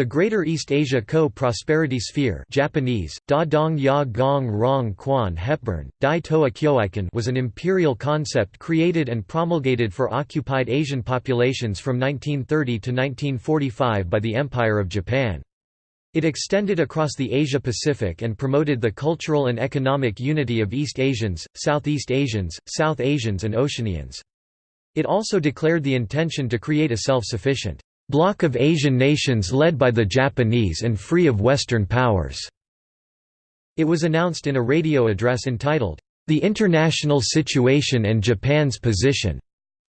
The Greater East Asia Co-Prosperity Sphere Japanese, da dong ya gong rong quan hepburn, dai toa kyoeiken was an imperial concept created and promulgated for occupied Asian populations from 1930 to 1945 by the Empire of Japan. It extended across the Asia-Pacific and promoted the cultural and economic unity of East Asians, Southeast Asians, South Asians and Oceanians. It also declared the intention to create a self-sufficient bloc of Asian nations led by the Japanese and free of Western powers." It was announced in a radio address entitled, "'The International Situation and Japan's Position'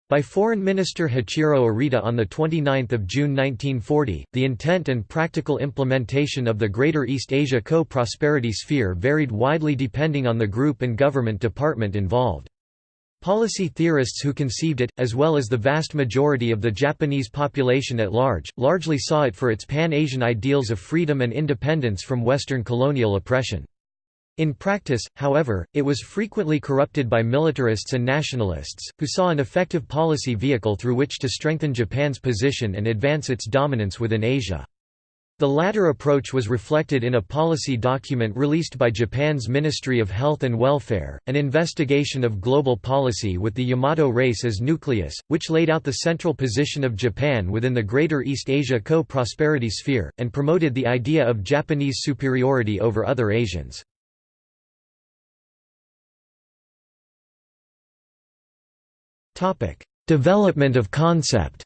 by Foreign Minister Hachiro Arita on 29 June 1940, the intent and practical implementation of the Greater East Asia Co-Prosperity Sphere varied widely depending on the group and government department involved. Policy theorists who conceived it, as well as the vast majority of the Japanese population at large, largely saw it for its pan-Asian ideals of freedom and independence from Western colonial oppression. In practice, however, it was frequently corrupted by militarists and nationalists, who saw an effective policy vehicle through which to strengthen Japan's position and advance its dominance within Asia. The latter approach was reflected in a policy document released by Japan's Ministry of Health and Welfare, an investigation of global policy with the Yamato race as nucleus, which laid out the central position of Japan within the Greater East Asia Co-Prosperity Sphere, and promoted the idea of Japanese superiority over other Asians. Development of concept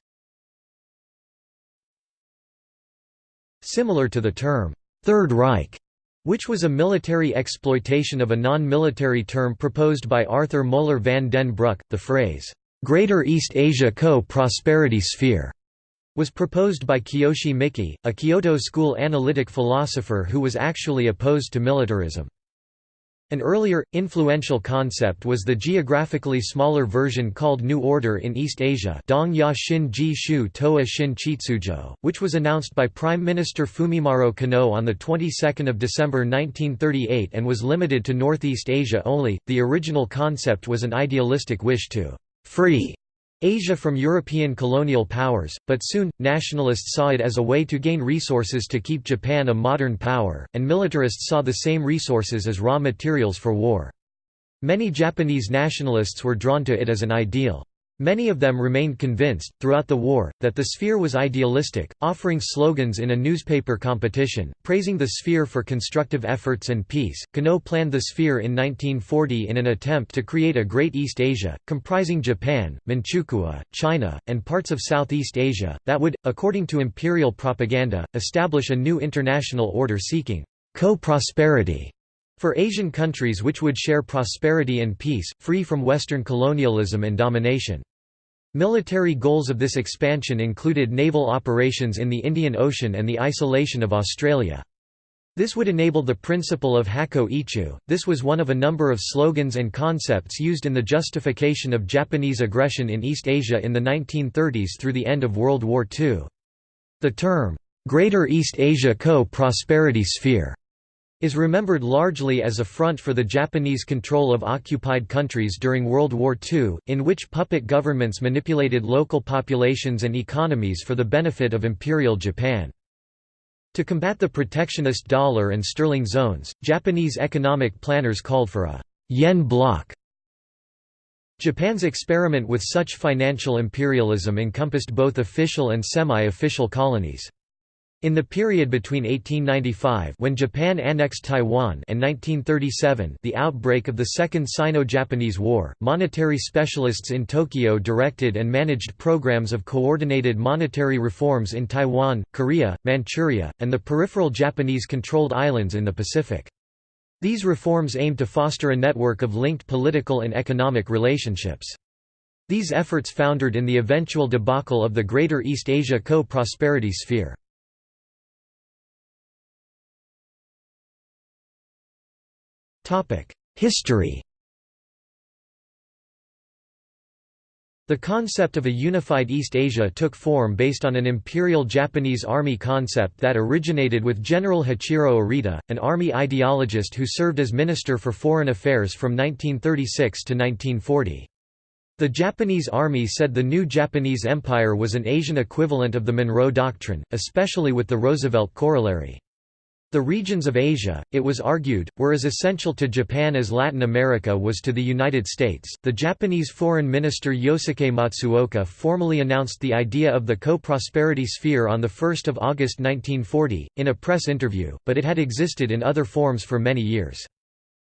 Similar to the term, Third Reich, which was a military exploitation of a non-military term proposed by Arthur Moeller van den Bruck, the phrase, "'Greater East Asia Co-Prosperity Sphere' was proposed by Kiyoshi Miki, a Kyoto School analytic philosopher who was actually opposed to militarism. An earlier, influential concept was the geographically smaller version called New Order in East Asia which was announced by Prime Minister Fumimaro Konoe on the 22nd of December 1938 and was limited to Northeast Asia only. The original concept was an idealistic wish to free Asia from European colonial powers, but soon, nationalists saw it as a way to gain resources to keep Japan a modern power, and militarists saw the same resources as raw materials for war. Many Japanese nationalists were drawn to it as an ideal. Many of them remained convinced, throughout the war, that the sphere was idealistic, offering slogans in a newspaper competition, praising the sphere for constructive efforts and peace. Konoe planned the sphere in 1940 in an attempt to create a Great East Asia, comprising Japan, Manchukuo, China, and parts of Southeast Asia, that would, according to imperial propaganda, establish a new international order seeking co-prosperity for Asian countries which would share prosperity and peace, free from Western colonialism and domination. Military goals of this expansion included naval operations in the Indian Ocean and the isolation of Australia. This would enable the principle of Hakko Ichiu. This was one of a number of slogans and concepts used in the justification of Japanese aggression in East Asia in the 1930s through the end of World War II. The term, Greater East Asia Co-Prosperity Sphere is remembered largely as a front for the Japanese control of occupied countries during World War II, in which puppet governments manipulated local populations and economies for the benefit of Imperial Japan. To combat the protectionist dollar and sterling zones, Japanese economic planners called for a yen bloc. Japan's experiment with such financial imperialism encompassed both official and semi-official colonies. In the period between 1895 when Japan annexed Taiwan and 1937 the outbreak of the Second Sino-Japanese War, monetary specialists in Tokyo directed and managed programs of coordinated monetary reforms in Taiwan, Korea, Manchuria, and the peripheral Japanese-controlled islands in the Pacific. These reforms aimed to foster a network of linked political and economic relationships. These efforts foundered in the eventual debacle of the Greater East Asia Co-Prosperity Sphere. History The concept of a unified East Asia took form based on an imperial Japanese army concept that originated with General Hachiro Arita, an army ideologist who served as Minister for Foreign Affairs from 1936 to 1940. The Japanese army said the new Japanese Empire was an Asian equivalent of the Monroe Doctrine, especially with the Roosevelt corollary. The regions of Asia, it was argued, were as essential to Japan as Latin America was to the United States. The Japanese Foreign Minister Yosuke Matsuoka formally announced the idea of the co-prosperity sphere on the 1 August 1940, in a press interview, but it had existed in other forms for many years.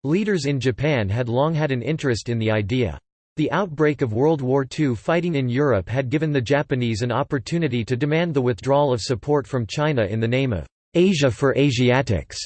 Leaders in Japan had long had an interest in the idea. The outbreak of World War II fighting in Europe had given the Japanese an opportunity to demand the withdrawal of support from China in the name of Asia for Asiatics,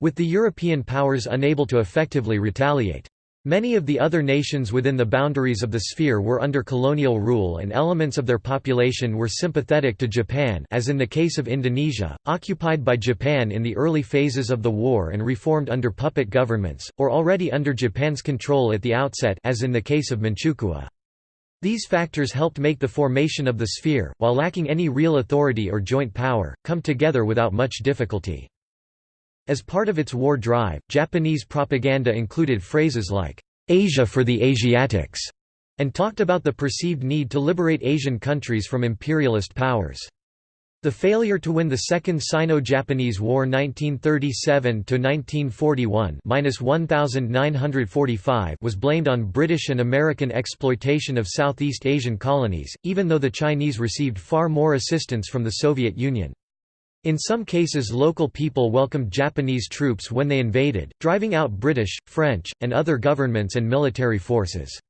with the European powers unable to effectively retaliate. Many of the other nations within the boundaries of the sphere were under colonial rule and elements of their population were sympathetic to Japan as in the case of Indonesia, occupied by Japan in the early phases of the war and reformed under puppet governments, or already under Japan's control at the outset as in the case of Manchukuo. These factors helped make the formation of the sphere, while lacking any real authority or joint power, come together without much difficulty. As part of its war drive, Japanese propaganda included phrases like, "'Asia for the Asiatics' and talked about the perceived need to liberate Asian countries from imperialist powers. The failure to win the Second Sino-Japanese War 1937–1941 was blamed on British and American exploitation of Southeast Asian colonies, even though the Chinese received far more assistance from the Soviet Union. In some cases local people welcomed Japanese troops when they invaded, driving out British, French, and other governments and military forces.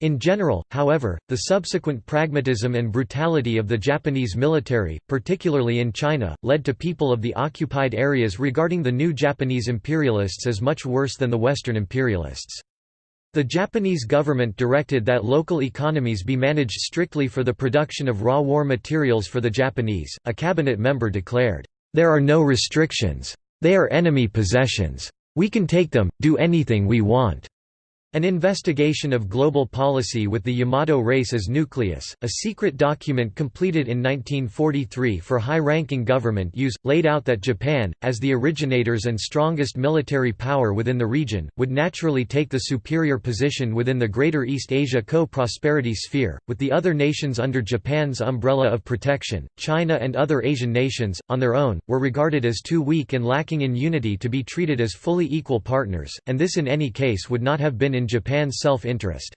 In general, however, the subsequent pragmatism and brutality of the Japanese military, particularly in China, led to people of the occupied areas regarding the new Japanese imperialists as much worse than the Western imperialists. The Japanese government directed that local economies be managed strictly for the production of raw war materials for the Japanese. A cabinet member declared, There are no restrictions. They are enemy possessions. We can take them, do anything we want. An investigation of global policy with the Yamato race as nucleus, a secret document completed in 1943 for high-ranking government use, laid out that Japan, as the originators and strongest military power within the region, would naturally take the superior position within the Greater East Asia Co-Prosperity Sphere, with the other nations under Japan's umbrella of protection. China and other Asian nations, on their own, were regarded as too weak and lacking in unity to be treated as fully equal partners, and this in any case would not have been in Japan's self-interest.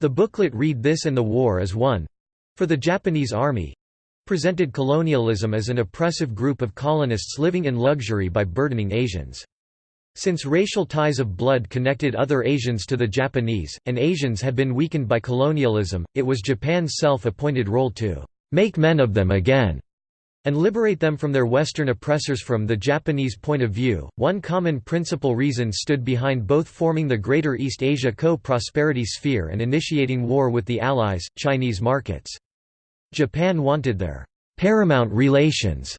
The booklet Read This and the War Is Won for the Japanese Army presented colonialism as an oppressive group of colonists living in luxury by burdening Asians. Since racial ties of blood connected other Asians to the Japanese, and Asians had been weakened by colonialism, it was Japan's self-appointed role to make men of them again and liberate them from their Western oppressors from the Japanese point of view. One common principal reason stood behind both forming the Greater East Asia Co-Prosperity Sphere and initiating war with the Allies, Chinese markets. Japan wanted their paramount relations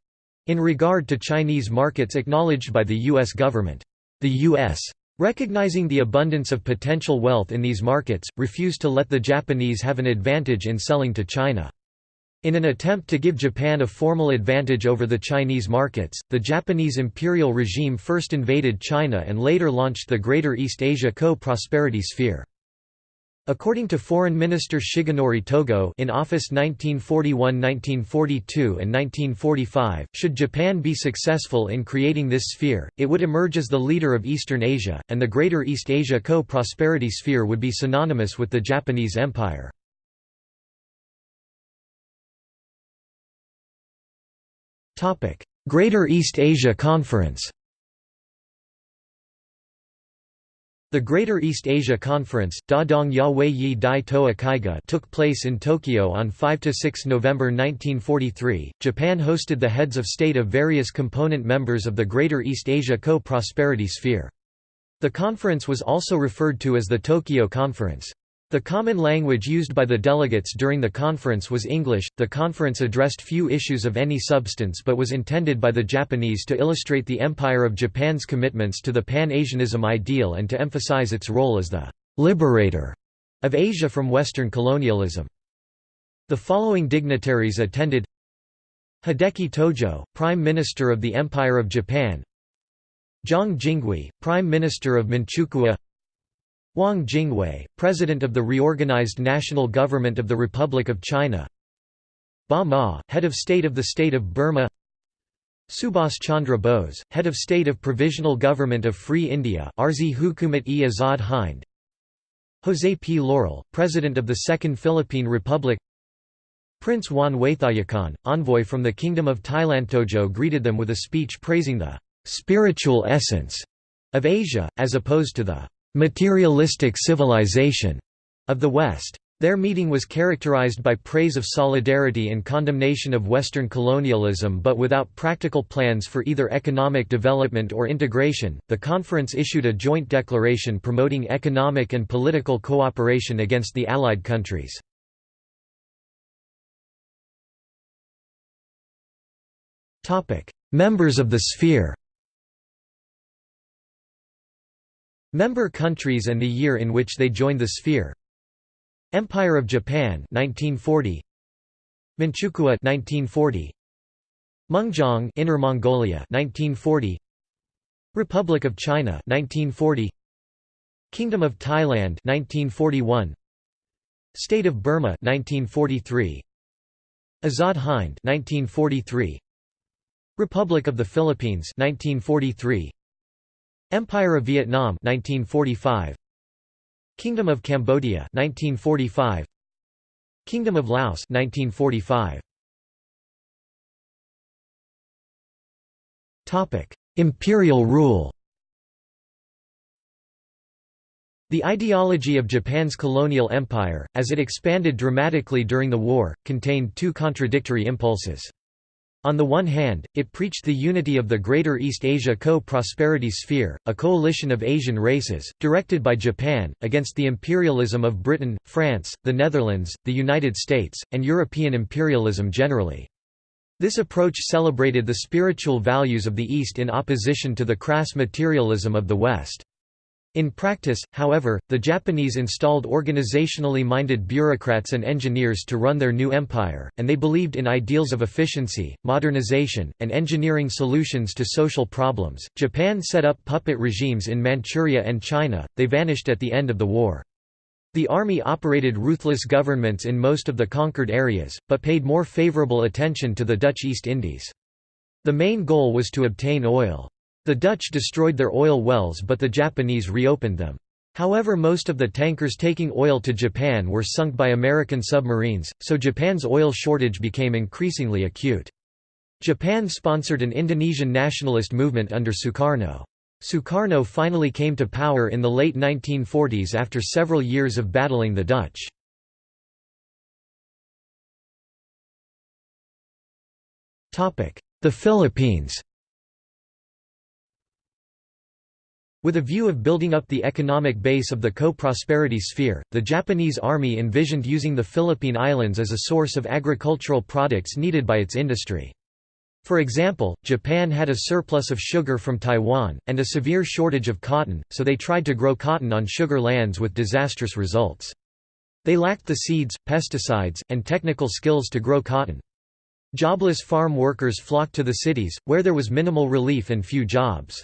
in regard to Chinese markets acknowledged by the U.S. government. The U.S. Recognizing the abundance of potential wealth in these markets, refused to let the Japanese have an advantage in selling to China. In an attempt to give Japan a formal advantage over the Chinese markets, the Japanese imperial regime first invaded China and later launched the Greater East Asia Co-Prosperity Sphere. According to Foreign Minister Shigenori Togo in office 1941–1942 and 1945, should Japan be successful in creating this sphere, it would emerge as the leader of Eastern Asia, and the Greater East Asia Co-Prosperity Sphere would be synonymous with the Japanese Empire. Greater East Asia Conference The Greater East Asia Conference Yi Dai Toa took place in Tokyo on 5–6 November 1943. Japan hosted the heads of state of various component members of the Greater East Asia Co-Prosperity Sphere. The conference was also referred to as the Tokyo Conference. The common language used by the delegates during the conference was English. The conference addressed few issues of any substance but was intended by the Japanese to illustrate the Empire of Japan's commitments to the Pan-Asianism ideal and to emphasize its role as the liberator of Asia from Western colonialism. The following dignitaries attended Hideki Tojo, Prime Minister of the Empire of Japan Zhang Jinghui, Prime Minister of Manchukuo Wang Jingwei, President of the reorganized National Government of the Republic of China. Ba Maw, Head of State of the State of Burma. Subhas Chandra Bose, Head of State of Provisional Government of Free India Arzi Hukumat-e Azad Hind. José P. Laurel, President of the Second Philippine Republic. Prince Wan Waithayakon, envoy from the Kingdom of Thailand Tojo greeted them with a speech praising the «spiritual essence» of Asia, as opposed to the «materialistic civilization» of the West. Their meeting was characterized by praise of solidarity and condemnation of Western colonialism but without practical plans for either economic development or integration. The conference issued a joint declaration promoting economic and political cooperation against the Allied countries. Members of the sphere Member countries and the year in which they joined the sphere. Empire of Japan 1940 Manchukuo 1940 Mengjiang Inner Mongolia 1940 Republic of China 1940 Kingdom of Thailand 1941 State of Burma 1943 Azad Hind 1943 Republic of the Philippines 1943 Empire of Vietnam 1945 Kingdom of Cambodia 1945 Kingdom of Laos 1945 Topic Imperial rule. The ideology of Japan's colonial empire, as it expanded dramatically during the war, contained two contradictory impulses. On the one hand, it preached the unity of the Greater East Asia Co-Prosperity Sphere, a coalition of Asian races, directed by Japan, against the imperialism of Britain, France, the Netherlands, the United States, and European imperialism generally. This approach celebrated the spiritual values of the East in opposition to the crass materialism of the West. In practice, however, the Japanese installed organizationally minded bureaucrats and engineers to run their new empire, and they believed in ideals of efficiency, modernization, and engineering solutions to social problems. Japan set up puppet regimes in Manchuria and China, they vanished at the end of the war. The army operated ruthless governments in most of the conquered areas, but paid more favorable attention to the Dutch East Indies. The main goal was to obtain oil. The Dutch destroyed their oil wells but the Japanese reopened them. However most of the tankers taking oil to Japan were sunk by American submarines, so Japan's oil shortage became increasingly acute. Japan sponsored an Indonesian nationalist movement under Sukarno. Sukarno finally came to power in the late 1940s after several years of battling the Dutch. The Philippines With a view of building up the economic base of the co-prosperity sphere, the Japanese army envisioned using the Philippine Islands as a source of agricultural products needed by its industry. For example, Japan had a surplus of sugar from Taiwan, and a severe shortage of cotton, so they tried to grow cotton on sugar lands with disastrous results. They lacked the seeds, pesticides, and technical skills to grow cotton. Jobless farm workers flocked to the cities, where there was minimal relief and few jobs.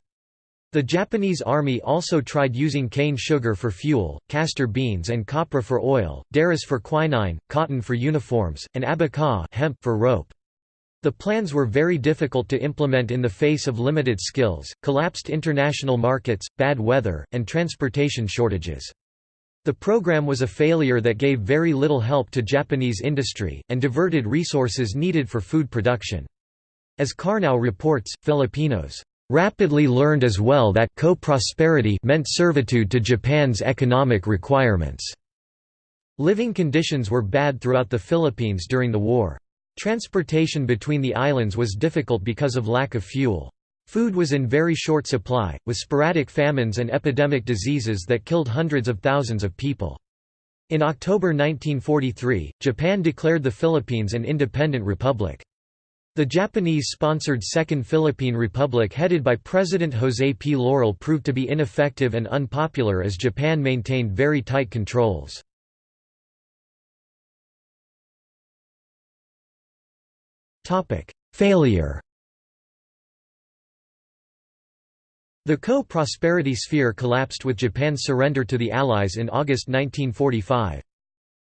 The Japanese army also tried using cane sugar for fuel, castor beans and copra for oil, derris for quinine, cotton for uniforms, and abaca hemp for rope. The plans were very difficult to implement in the face of limited skills, collapsed international markets, bad weather, and transportation shortages. The program was a failure that gave very little help to Japanese industry, and diverted resources needed for food production. As Karnow reports, Filipinos rapidly learned as well that co-prosperity meant servitude to Japan's economic requirements. Living conditions were bad throughout the Philippines during the war. Transportation between the islands was difficult because of lack of fuel. Food was in very short supply, with sporadic famines and epidemic diseases that killed hundreds of thousands of people. In October 1943, Japan declared the Philippines an independent republic. The Japanese-sponsored Second Philippine Republic headed by President José P. Laurel proved to be ineffective and unpopular as Japan maintained very tight controls. Failure The co-prosperity sphere collapsed with Japan's surrender to the Allies in August 1945.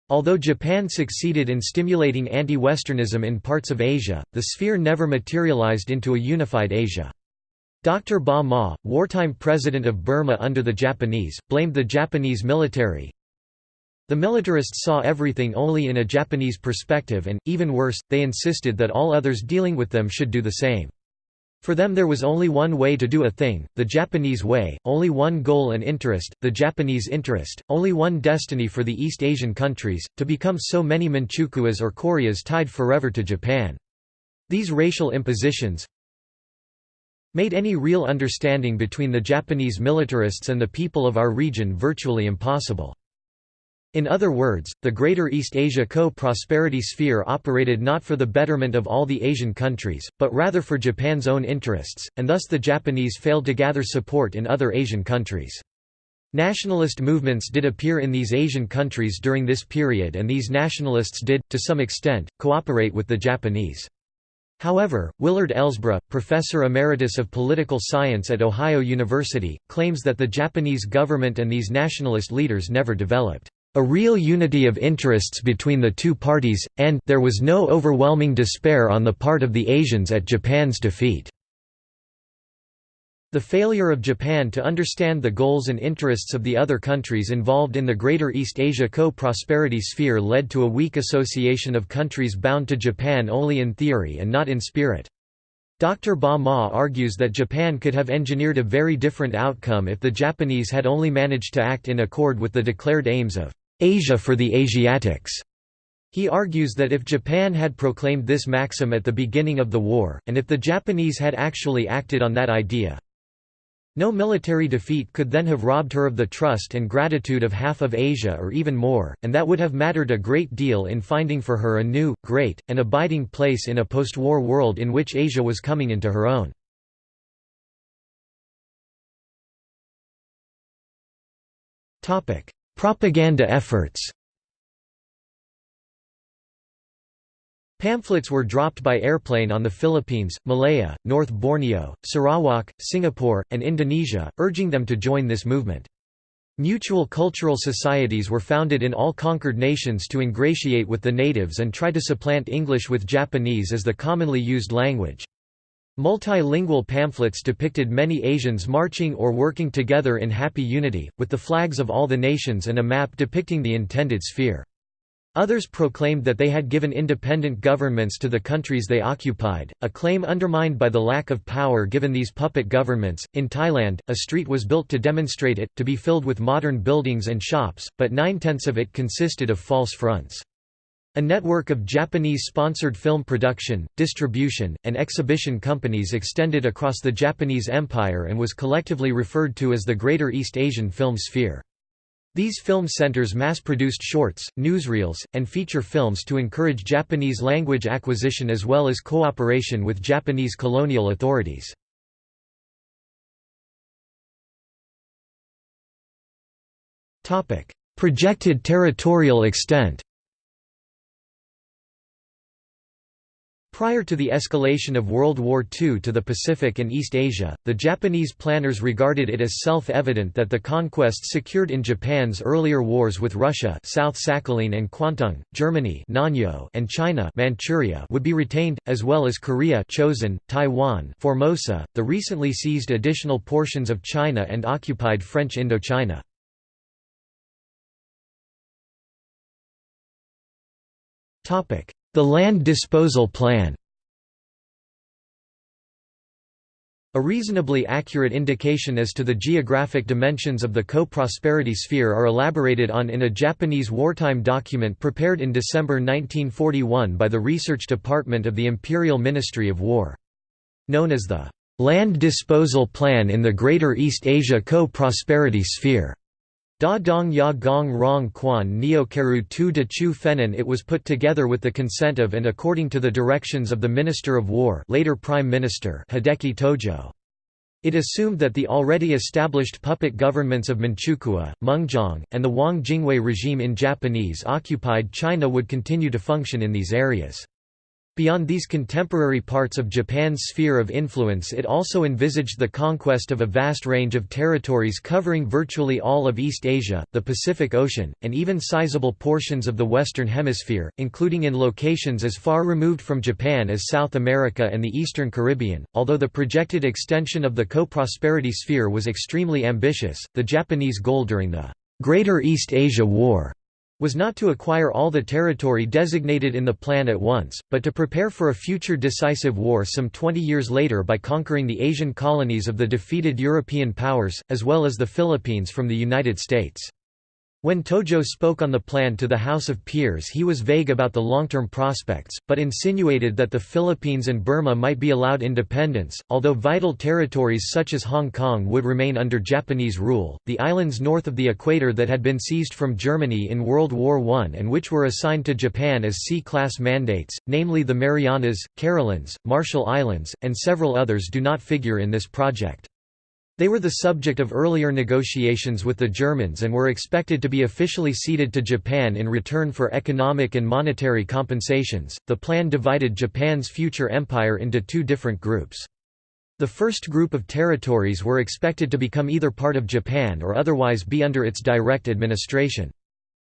Although Japan succeeded in stimulating anti-Westernism in parts of Asia, the sphere never materialized into a unified Asia. Dr. Ba Maw, wartime president of Burma under the Japanese, blamed the Japanese military. The militarists saw everything only in a Japanese perspective and, even worse, they insisted that all others dealing with them should do the same. For them there was only one way to do a thing, the Japanese way, only one goal and interest, the Japanese interest, only one destiny for the East Asian countries, to become so many Manchukuos or Koreas tied forever to Japan. These racial impositions made any real understanding between the Japanese militarists and the people of our region virtually impossible. In other words, the Greater East Asia Co-Prosperity Sphere operated not for the betterment of all the Asian countries, but rather for Japan's own interests, and thus the Japanese failed to gather support in other Asian countries. Nationalist movements did appear in these Asian countries during this period and these nationalists did, to some extent, cooperate with the Japanese. However, Willard Elsbree, professor emeritus of political science at Ohio University, claims that the Japanese government and these nationalist leaders never developed a real unity of interests between the two parties, and there was no overwhelming despair on the part of the Asians at Japan's defeat. The failure of Japan to understand the goals and interests of the other countries involved in the Greater East Asia Co-Prosperity Sphere led to a weak association of countries bound to Japan only in theory and not in spirit. Dr. Ba Maw argues that Japan could have engineered a very different outcome if the Japanese had only managed to act in accord with the declared aims of Asia for the Asiatics. He argues that if Japan had proclaimed this maxim at the beginning of the war, and if the Japanese had actually acted on that idea, no military defeat could then have robbed her of the trust and gratitude of half of Asia or even more, and that would have mattered a great deal in finding for her a new, great, and abiding place in a post-war world in which Asia was coming into her own. Propaganda efforts Pamphlets were dropped by airplane on the Philippines, Malaya, North Borneo, Sarawak, Singapore, and Indonesia, urging them to join this movement. Mutual cultural societies were founded in all conquered nations to ingratiate with the natives and try to supplant English with Japanese as the commonly used language. Multilingual pamphlets depicted many Asians marching or working together in happy unity, with the flags of all the nations and a map depicting the intended sphere. Others proclaimed that they had given independent governments to the countries they occupied, a claim undermined by the lack of power given these puppet governments. In Thailand, a street was built to demonstrate it, to be filled with modern buildings and shops, but nine tenths of it consisted of false fronts. A network of Japanese-sponsored film production, distribution, and exhibition companies extended across the Japanese Empire and was collectively referred to as the Greater East Asian Film Sphere. These film centers mass-produced shorts, newsreels, and feature films to encourage Japanese language acquisition as well as cooperation with Japanese colonial authorities. Projected territorial extent Prior to the escalation of World War II to the Pacific and East Asia, the Japanese planners regarded it as self-evident that the conquests secured in Japan's earlier wars with Russia South Sakhalin and Kwantung, Germany Nanyo and China Manchuria would be retained, as well as Korea Chosin, Taiwan Formosa, the recently seized additional portions of China and occupied French Indochina. The Land Disposal Plan A reasonably accurate indication as to the geographic dimensions of the co-prosperity sphere are elaborated on in a Japanese wartime document prepared in December 1941 by the Research Department of the Imperial Ministry of War. Known as the "'Land Disposal Plan in the Greater East Asia Co-Prosperity Sphere' Da Dong Ya Gong Rong Quan Neo Keru Tu De Chu Fenin it was put together with the consent of and according to the directions of the Minister of War later Prime Minister Hideki Tojo. It assumed that the already established puppet governments of Manchukuo, Mengjiang, and the Wang Jingwei regime in Japanese-occupied China would continue to function in these areas. Beyond these contemporary parts of Japan's sphere of influence it also envisaged the conquest of a vast range of territories covering virtually all of East Asia, the Pacific Ocean, and even sizable portions of the Western Hemisphere, including in locations as far removed from Japan as South America and the Eastern Caribbean. Although the projected extension of the co-prosperity sphere was extremely ambitious, the Japanese goal during the Greater East Asia War was not to acquire all the territory designated in the plan at once, but to prepare for a future decisive war some 20 years later by conquering the Asian colonies of the defeated European powers, as well as the Philippines from the United States. When Tojo spoke on the plan to the House of Peers he was vague about the long-term prospects, but insinuated that the Philippines and Burma might be allowed independence, although vital territories such as Hong Kong would remain under Japanese rule. The islands north of the equator that had been seized from Germany in World War I and which were assigned to Japan as C-class mandates, namely the Marianas, Carolines, Marshall Islands, and several others do not figure in this project. They were the subject of earlier negotiations with the Germans and were expected to be officially ceded to Japan in return for economic and monetary compensations. The plan divided Japan's future empire into two different groups. The first group of territories were expected to become either part of Japan or otherwise be under its direct administration.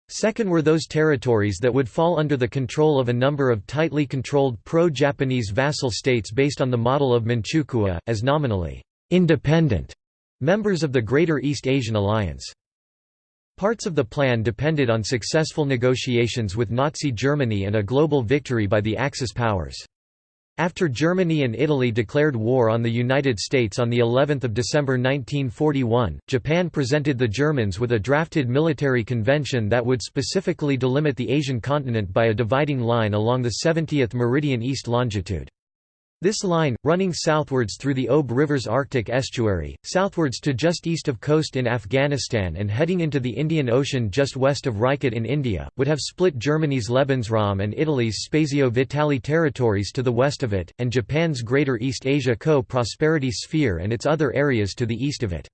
Second were those territories that would fall under the control of a number of tightly controlled pro-Japanese vassal states based on the model of Manchukuo, as nominally independent members of the Greater East Asian Alliance. Parts of the plan depended on successful negotiations with Nazi Germany and a global victory by the Axis powers. After Germany and Italy declared war on the United States on the 11th of December 1941, Japan presented the Germans with a drafted military convention that would specifically delimit the Asian continent by a dividing line along the 70th meridian east longitude. This line, running southwards through the Ob River's Arctic estuary, southwards to just east of Khost in Afghanistan and heading into the Indian Ocean just west of Rajkot in India, would have split Germany's Lebensraum and Italy's Spazio Vitale territories to the west of it, and Japan's Greater East Asia Co-Prosperity Sphere and its other areas to the east of it.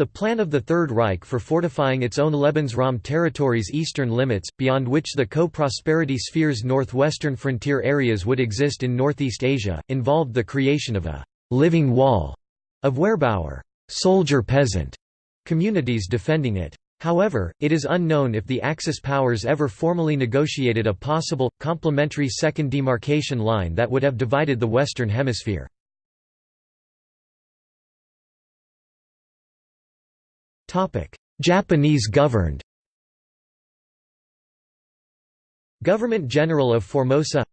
The plan of the Third Reich for fortifying its own Lebensraum territory's eastern limits, beyond which the co-prosperity sphere's northwestern frontier areas would exist in Northeast Asia, involved the creation of a «living wall» of Wehrbauer soldier-peasant communities defending it. However, it is unknown if the Axis powers ever formally negotiated a possible, complementary second demarcation line that would have divided the Western Hemisphere. Japanese governed. Government General of Formosa.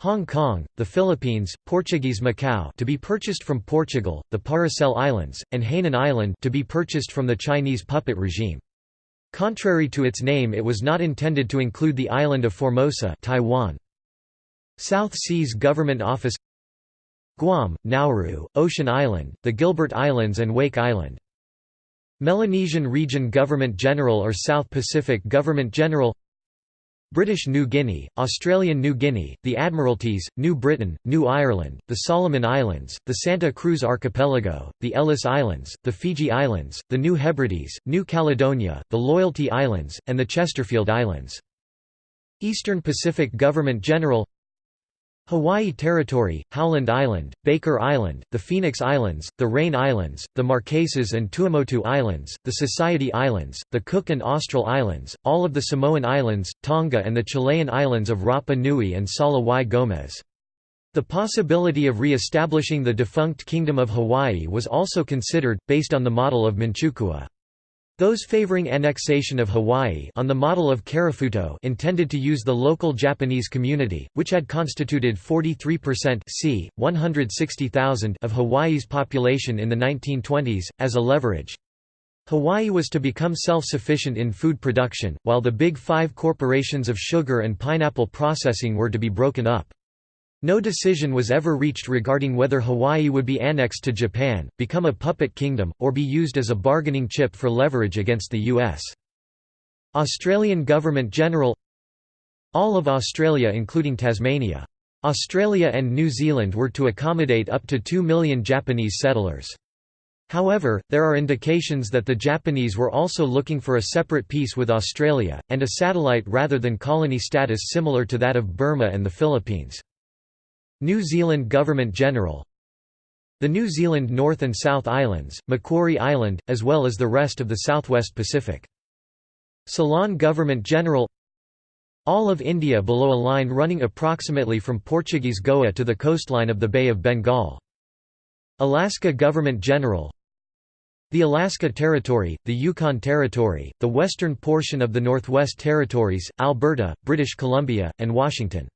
Hong Kong, the Philippines, Portuguese Macau to be purchased from Portugal, the Paracel Islands, and Hainan Island to be purchased from the Chinese puppet regime. Contrary to its name it was not intended to include the island of Formosa Taiwan. South Seas Government Office. Guam, Nauru, Ocean Island, the Gilbert Islands and Wake Island Melanesian Region Government General or South Pacific Government General British New Guinea, Australian New Guinea, the Admiralties, New Britain, New Ireland, the Solomon Islands, the Santa Cruz Archipelago, the Ellice Islands, the Fiji Islands, the New Hebrides, New Caledonia, the Loyalty Islands, and the Chesterfield Islands. Eastern Pacific Government General Hawaii Territory, Howland Island, Baker Island, the Phoenix Islands, the Rain Islands, the Marquesas and Tuamotu Islands, the Society Islands, the Cook and Austral Islands, all of the Samoan Islands, Tonga and the Chilean islands of Rapa Nui and Sala y Gomez. The possibility of re-establishing the defunct Kingdom of Hawaii was also considered, based on the model of Manchukuo. Those favoring annexation of Hawaii on the model of Karafuto intended to use the local Japanese community, which had constituted 43% c. 160,000 of Hawaii's population in the 1920s, as a leverage. Hawaii was to become self-sufficient in food production, while the Big Five corporations of sugar and pineapple processing were to be broken up. No decision was ever reached regarding whether Hawaii would be annexed to Japan, become a puppet kingdom, or be used as a bargaining chip for leverage against the U.S. Australian Government General All of Australia including Tasmania. Australia and New Zealand were to accommodate up to 2 million Japanese settlers. However, there are indications that the Japanese were also looking for a separate peace with Australia, and a satellite rather than colony status similar to that of Burma and the Philippines. New Zealand Government General The New Zealand North and South Islands, Macquarie Island, as well as the rest of the Southwest Pacific. Ceylon Government General All of India below a line running approximately from Portuguese Goa to the coastline of the Bay of Bengal. Alaska Government General the Alaska Territory, the Yukon Territory, the western portion of the Northwest Territories, Alberta, British Columbia, and Washington.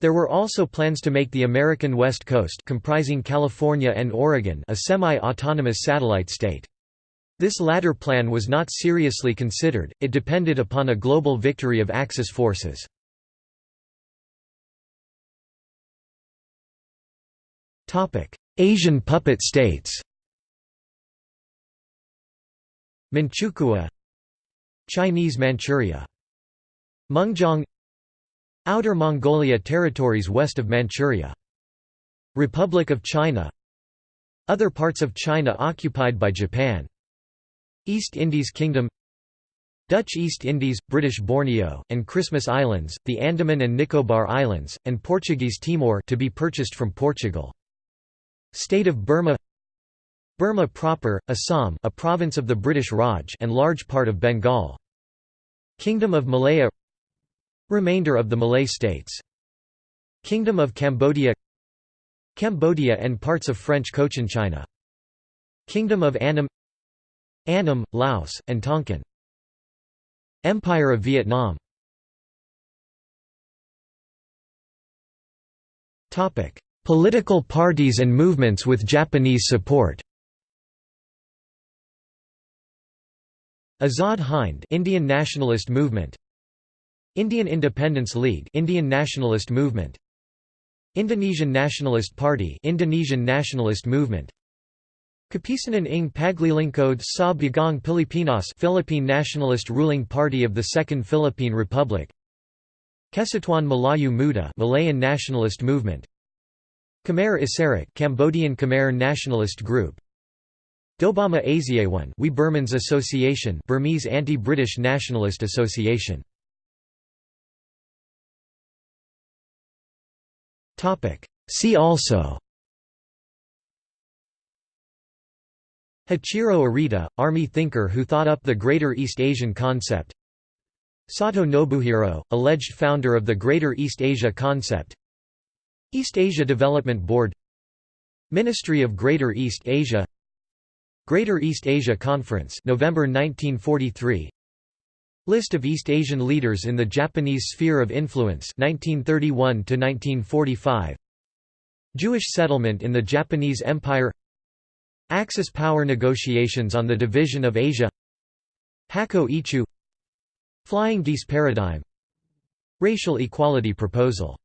There were also plans to make the American West Coast comprising California and Oregon a semi-autonomous satellite state. This latter plan was not seriously considered, it depended upon a global victory of Axis forces. Asian puppet states Manchukuo Chinese Manchuria Mengjiang Outer Mongolia territories west of Manchuria. Republic of China. Other parts of China occupied by Japan. East Indies Kingdom. Dutch East Indies, British Borneo, and Christmas Islands, the Andaman and Nicobar Islands, and Portuguese Timor to be purchased from Portugal. State of Burma. Burma proper, Assam a province of the British Raj and large part of Bengal. Kingdom of Malaya Remainder of the Malay states. Kingdom of Cambodia Cambodia and parts of French Cochinchina Kingdom of Annam Annam, Laos, and Tonkin. Empire of Vietnam. Political parties and movements with Japanese support. Azad Hind Indian Nationalist Movement Indian Independence League Indian Nationalist Movement. Indonesian Nationalist Party Indonesian Nationalist Movement. Kapisanan ng Paglilingkod sa Bagong Pilipinas Philippine Nationalist Ruling Party of the Second Philippine Republic. Kesatuan Melayu Muda Malayan Nationalist Movement. Khmer Issarak Cambodian Khmer Nationalist Group. Dobama Asiawan We Burmans Association Burmese Anti-British Nationalist Association See also. Hachiro Arita, army thinker who thought up the Greater East Asian concept. Sato Nobuhiro, alleged founder of the Greater East Asia concept. East Asia Development Board. Ministry of Greater East Asia. Greater East Asia Conference November 1943 List of East Asian leaders in the Japanese sphere of influence 1931 to 1945 Jewish settlement in the Japanese Empire. Axis power negotiations on the division of Asia. Hakko Ichiu Flying geese paradigm. Racial equality proposal